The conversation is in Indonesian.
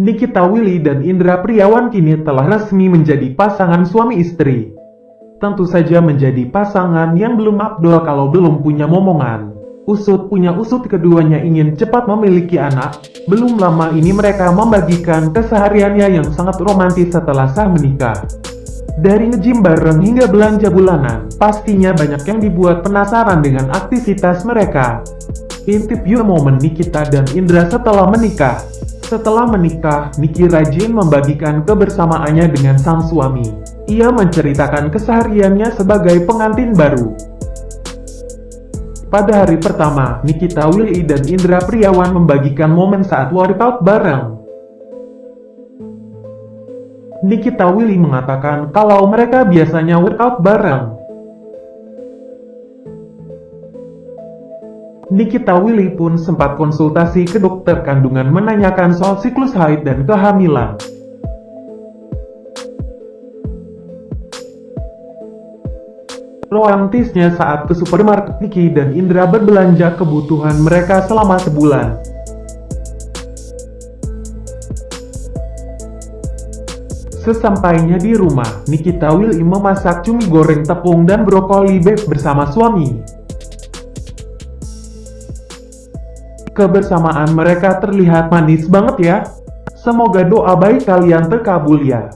Nikita Willy dan Indra Priawan kini telah resmi menjadi pasangan suami istri. Tentu saja menjadi pasangan yang belum abdol kalau belum punya momongan. Usut punya usut keduanya ingin cepat memiliki anak. Belum lama ini mereka membagikan kesehariannya yang sangat romantis setelah sah menikah. Dari ngejim bareng hingga belanja bulanan, pastinya banyak yang dibuat penasaran dengan aktivitas mereka. Intip yuk momen Nikita dan Indra setelah menikah. Setelah menikah, Niki rajin membagikan kebersamaannya dengan sang suami. Ia menceritakan kesehariannya sebagai pengantin baru. Pada hari pertama, Nikita Willy dan Indra Priawan membagikan momen saat workout bareng. Nikita Willy mengatakan kalau mereka biasanya workout bareng. Nikita Willy pun sempat konsultasi ke dokter kandungan menanyakan soal siklus haid dan kehamilan. Romantisnya saat ke supermarket Niki dan Indra berbelanja kebutuhan mereka selama sebulan. Sesampainya di rumah, Nikita Willy memasak cumi goreng tepung dan brokoli beef bersama suami. Kebersamaan mereka terlihat manis banget ya. Semoga doa baik kalian terkabul ya.